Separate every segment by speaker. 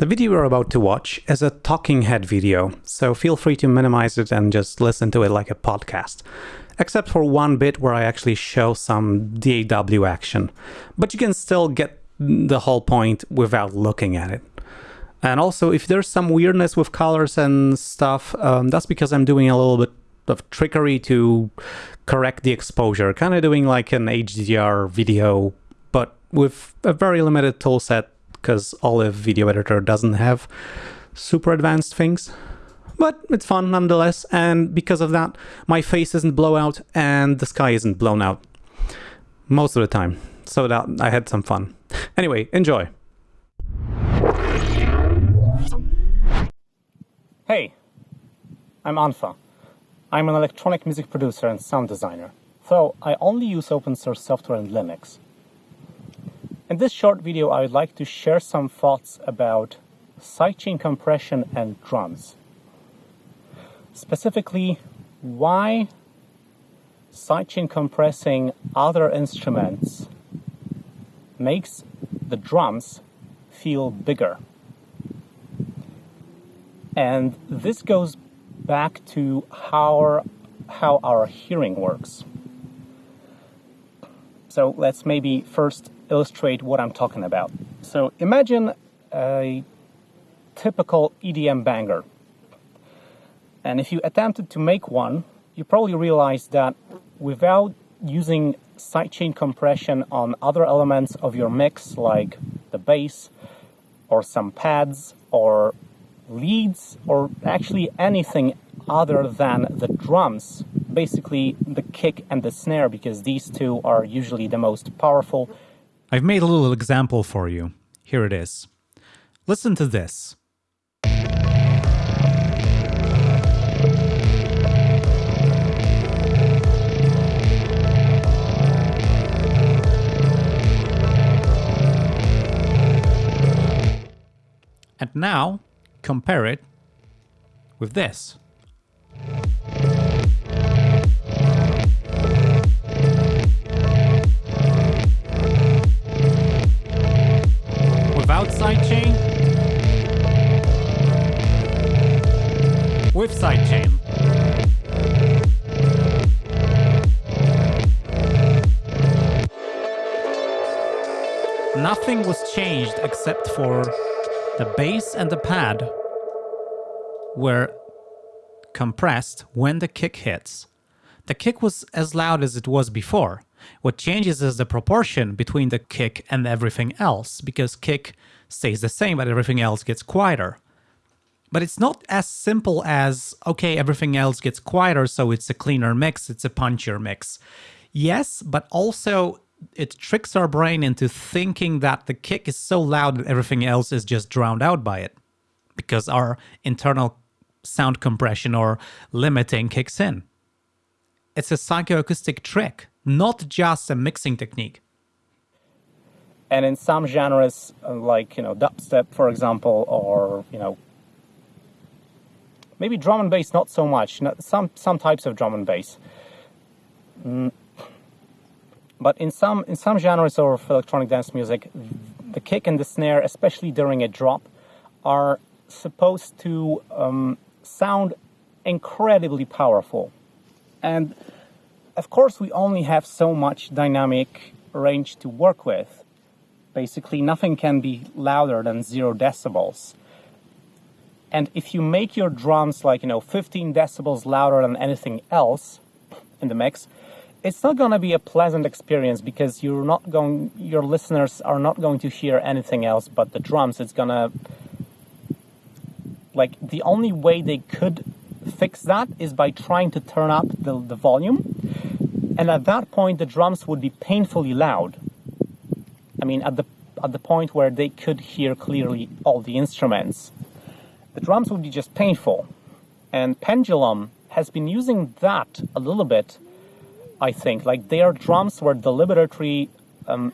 Speaker 1: The video you're about to watch is a talking head video, so feel free to minimize it and just listen to it like a podcast. Except for one bit where I actually show some DAW action. But you can still get the whole point without looking at it. And also, if there's some weirdness with colors and stuff, um, that's because I'm doing a little bit of trickery to correct the exposure. Kind of doing like an HDR video, but with a very limited toolset because Olive Video Editor doesn't have super advanced things. But it's fun nonetheless, and because of that, my face isn't blown out and the sky isn't blown out. Most of the time. So that I had some fun. Anyway, enjoy.
Speaker 2: Hey, I'm unfa. I'm an electronic music producer and sound designer, so I only use open source software and Linux. In this short video, I would like to share some thoughts about sidechain compression and drums. Specifically, why sidechain compressing other instruments makes the drums feel bigger. And this goes back to how our, how our hearing works. So let's maybe first illustrate what I'm talking about. So imagine a typical EDM banger. And if you attempted to make one, you probably realize that without using sidechain compression on other elements of your mix, like the bass, or some pads, or leads, or actually anything other than the drums, basically the kick and the snare, because these two are usually the most powerful
Speaker 3: I've made a little example for you. Here it is. Listen to this. And now, compare it with this. Changed except for the bass and the pad were compressed when the kick hits. The kick was as loud as it was before. What changes is the proportion between the kick and everything else, because kick stays the same, but everything else gets quieter. But it's not as simple as, okay, everything else gets quieter, so it's a cleaner mix, it's a punchier mix. Yes, but also it tricks our brain into thinking that the kick is so loud that everything else is just drowned out by it. Because our internal sound compression or limiting kicks in. It's a psychoacoustic trick, not just a mixing technique.
Speaker 2: And in some genres, uh, like, you know, dubstep, for example, or, you know, maybe drum and bass, not so much, some, some types of drum and bass. But in some, in some genres of electronic dance music, the kick and the snare, especially during a drop, are supposed to um, sound incredibly powerful. And of course, we only have so much dynamic range to work with basically nothing can be louder than zero decibels. And if you make your drums like, you know, 15 decibels louder than anything else in the mix, it's not going to be a pleasant experience because you're not going, your listeners are not going to hear anything else but the drums. It's going to, like, the only way they could fix that is by trying to turn up the, the volume. And at that point, the drums would be painfully loud. I mean, at the at the point where they could hear clearly all the instruments. The drums would be just painful. And Pendulum has been using that a little bit, I think. Like their drums were deliberately um,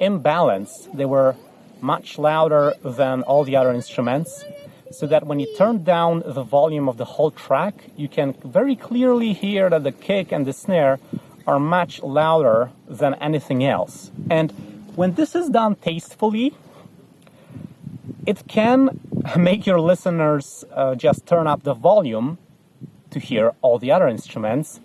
Speaker 2: imbalanced. They were much louder than all the other instruments, so that when you turn down the volume of the whole track, you can very clearly hear that the kick and the snare are much louder than anything else. And when this is done tastefully, it can make your listeners uh, just turn up the volume to hear all the other instruments.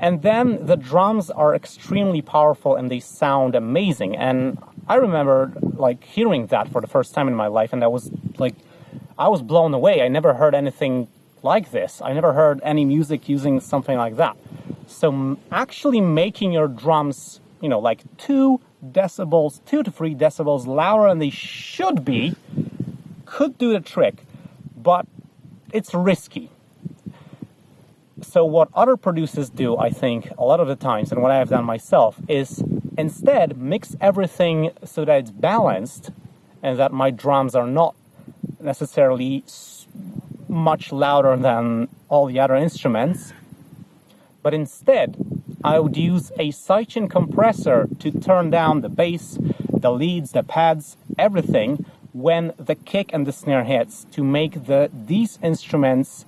Speaker 2: And then the drums are extremely powerful and they sound amazing. And I remember like hearing that for the first time in my life, and I was like, I was blown away. I never heard anything like this. I never heard any music using something like that. So actually making your drums, you know, like two decibels, two to three decibels louder than they should be, could do the trick, but it's risky. So what other producers do, I think, a lot of the times, and what I have done myself, is instead mix everything so that it's balanced and that my drums are not necessarily much louder than all the other instruments. But instead, I would use a sidechain compressor to turn down the bass, the leads, the pads, everything when the kick and the snare hits to make the these instruments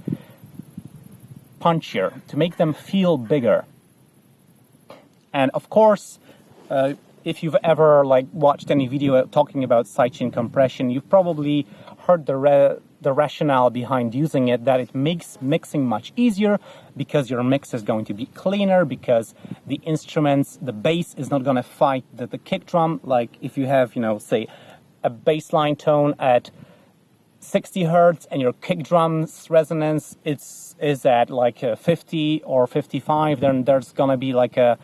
Speaker 2: punchier, to make them feel bigger. And of course, uh, if you've ever like watched any video talking about sidechain compression, you've probably heard the the rationale behind using it that it makes mixing much easier because your mix is going to be cleaner because the instruments the bass is not going to fight the, the kick drum like if you have you know say a bass line tone at 60 hertz and your kick drum's resonance it's is at like 50 or 55 then there's to be like a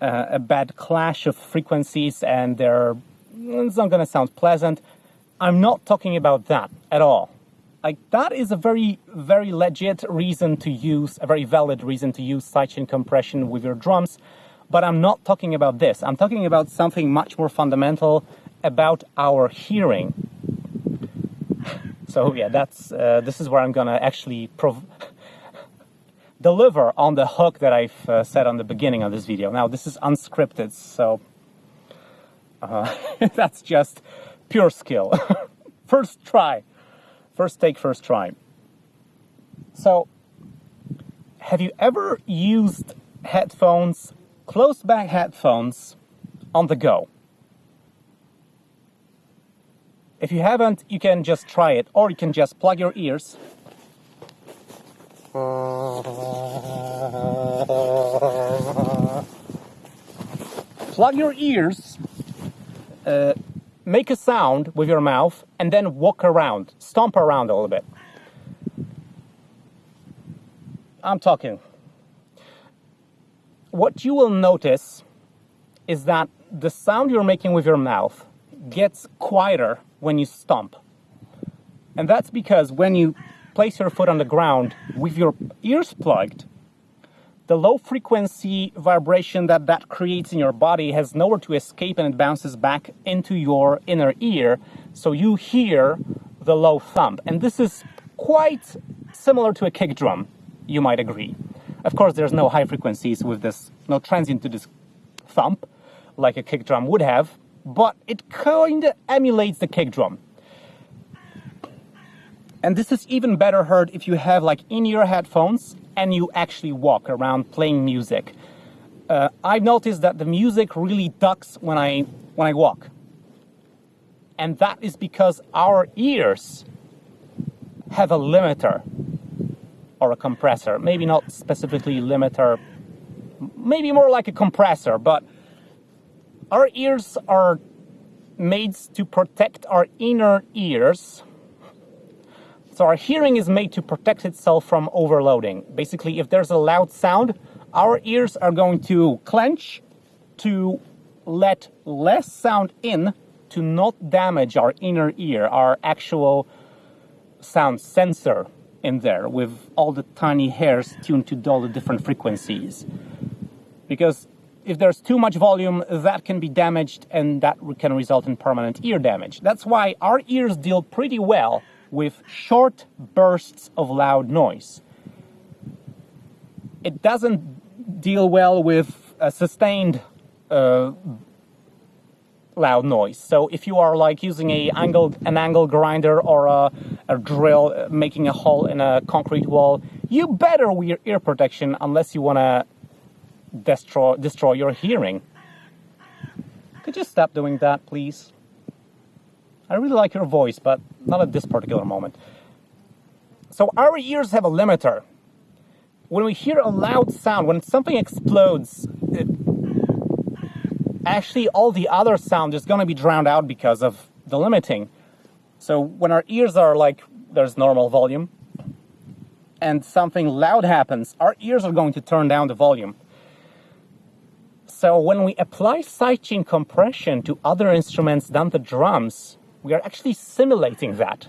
Speaker 2: a bad clash of frequencies and they're it's not to sound pleasant I'm not talking about that at all. Like that is a very, very legit reason to use, a very valid reason to use sidechain compression with your drums. But I'm not talking about this. I'm talking about something much more fundamental about our hearing. So yeah, that's uh, this is where I'm gonna actually deliver on the hook that I've uh, said on the beginning of this video. Now this is unscripted, so uh, that's just pure skill. first try. First take, first try. So, have you ever used headphones, closed back headphones, on the go? If you haven't, you can just try it, or you can just plug your ears. Plug your ears uh, make a sound with your mouth and then walk around, stomp around a little bit. I'm talking. What you will notice is that the sound you're making with your mouth gets quieter when you stomp. And that's because when you place your foot on the ground with your ears plugged, the low frequency vibration that that creates in your body has nowhere to escape and it bounces back into your inner ear. So you hear the low thump. And this is quite similar to a kick drum, you might agree. Of course, there's no high frequencies with this, no transient to this thump like a kick drum would have, but it kind of emulates the kick drum. And this is even better heard if you have like in-ear headphones and you actually walk around playing music. Uh, I've noticed that the music really ducks when I when I walk, and that is because our ears have a limiter or a compressor. Maybe not specifically limiter, maybe more like a compressor, but our ears are made to protect our inner ears so our hearing is made to protect itself from overloading. Basically, if there's a loud sound, our ears are going to clench to let less sound in to not damage our inner ear, our actual sound sensor in there with all the tiny hairs tuned to all the different frequencies. Because if there's too much volume, that can be damaged and that can result in permanent ear damage. That's why our ears deal pretty well with short bursts of loud noise. It doesn't deal well with a sustained uh, loud noise. So if you are like using a angle, an angle grinder or a, a drill uh, making a hole in a concrete wall, you better wear ear protection unless you want to destroy, destroy your hearing. Could you stop doing that, please? I really like your voice, but not at this particular moment. So our ears have a limiter. When we hear a loud sound, when something explodes, it, actually all the other sound is going to be drowned out because of the limiting. So when our ears are like, there's normal volume, and something loud happens, our ears are going to turn down the volume. So when we apply sidechain compression to other instruments than the drums, we are actually simulating that.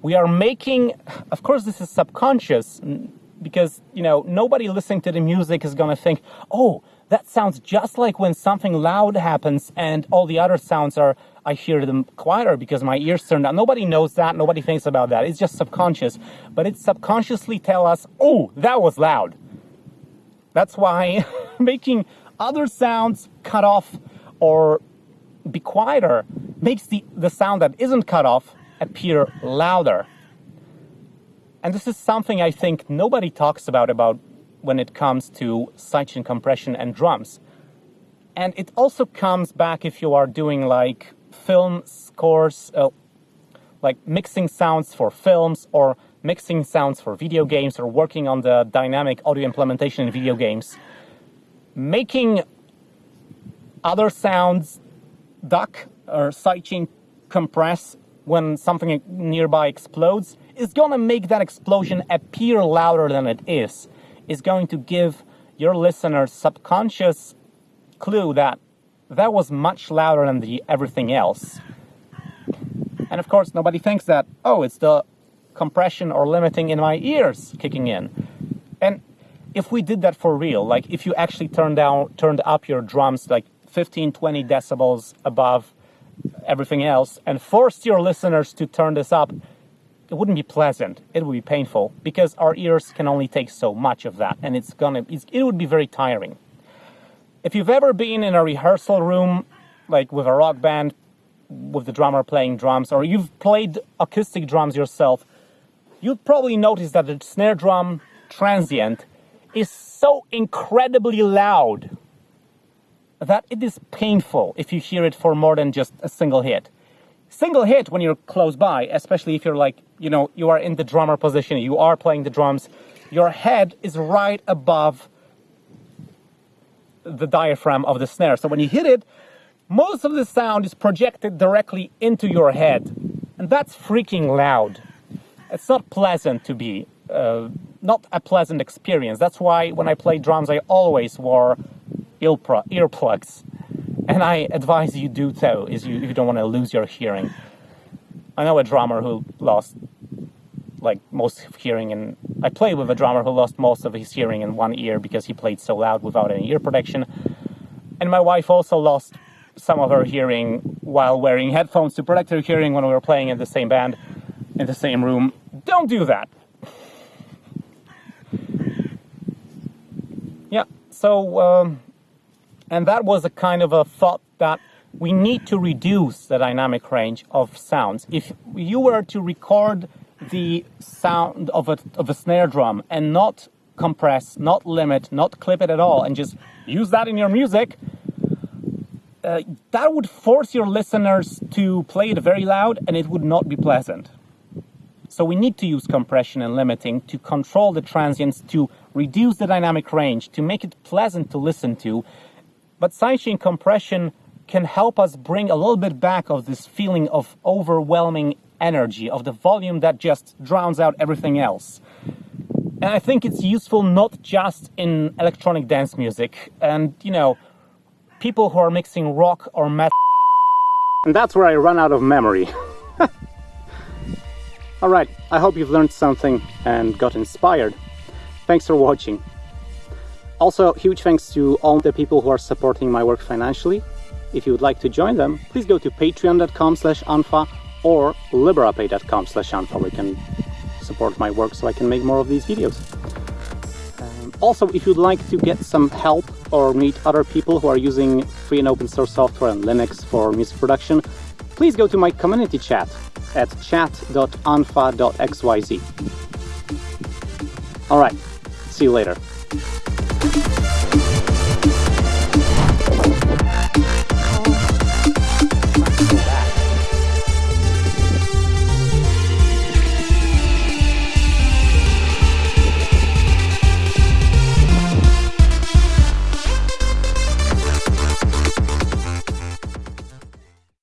Speaker 2: We are making, of course, this is subconscious because, you know, nobody listening to the music is going to think, oh, that sounds just like when something loud happens and all the other sounds are, I hear them quieter because my ears turn down. Nobody knows that. Nobody thinks about that. It's just subconscious. But it subconsciously tell us, oh, that was loud. That's why making other sounds cut off or be quieter makes the, the sound that isn't cut off appear louder. And this is something I think nobody talks about about when it comes to sidechain compression and drums. And it also comes back if you are doing like film scores, uh, like mixing sounds for films or mixing sounds for video games or working on the dynamic audio implementation in video games, making other sounds duck or sidechain compress when something nearby explodes is going to make that explosion appear louder than it is. Is going to give your listener subconscious clue that that was much louder than the everything else. And of course, nobody thinks that, oh, it's the compression or limiting in my ears kicking in. And if we did that for real, like if you actually turned down, turned up your drums like 15, 20 decibels above everything else and forced your listeners to turn this up, it wouldn't be pleasant. It would be painful because our ears can only take so much of that and it's gonna, it would be very tiring. If you've ever been in a rehearsal room, like with a rock band, with the drummer playing drums, or you've played acoustic drums yourself, you'll probably notice that the snare drum transient is so incredibly loud that it is painful if you hear it for more than just a single hit. Single hit when you're close by, especially if you're like, you know, you are in the drummer position, you are playing the drums, your head is right above the diaphragm of the snare. So when you hit it, most of the sound is projected directly into your head. And that's freaking loud it's not pleasant to be, uh, not a pleasant experience. That's why when I play drums, I always wore earplugs. And I advise you do so if you, you don't want to lose your hearing. I know a drummer who lost like most hearing and I played with a drummer who lost most of his hearing in one ear because he played so loud without any ear protection. And my wife also lost some of her hearing while wearing headphones to protect her hearing when we were playing in the same band in the same room. Don't do that. Yeah, so, um, and that was a kind of a thought that we need to reduce the dynamic range of sounds. If you were to record the sound of a, of a snare drum and not compress, not limit, not clip it at all, and just use that in your music, uh, that would force your listeners to play it very loud and it would not be pleasant. So we need to use compression and limiting to control the transients, to reduce the dynamic range, to make it pleasant to listen to. But sidechain compression can help us bring a little bit back of this feeling of overwhelming energy, of the volume that just drowns out everything else. And I think it's useful not just in electronic dance music and, you know, people who are mixing rock or metal. And that's where I run out of memory. Alright, I hope you've learned something and got inspired. Thanks for watching. Also, huge thanks to all the people who are supporting my work financially. If you would like to join them, please go to patreon.com slash unfa or liberapay.com slash unfa where you can support my work so I can make more of these videos. Um, also, if you'd like to get some help or meet other people who are using free and open source software and Linux for music production, please go to my community chat at chat.unfa.xyz. Alright, see you later.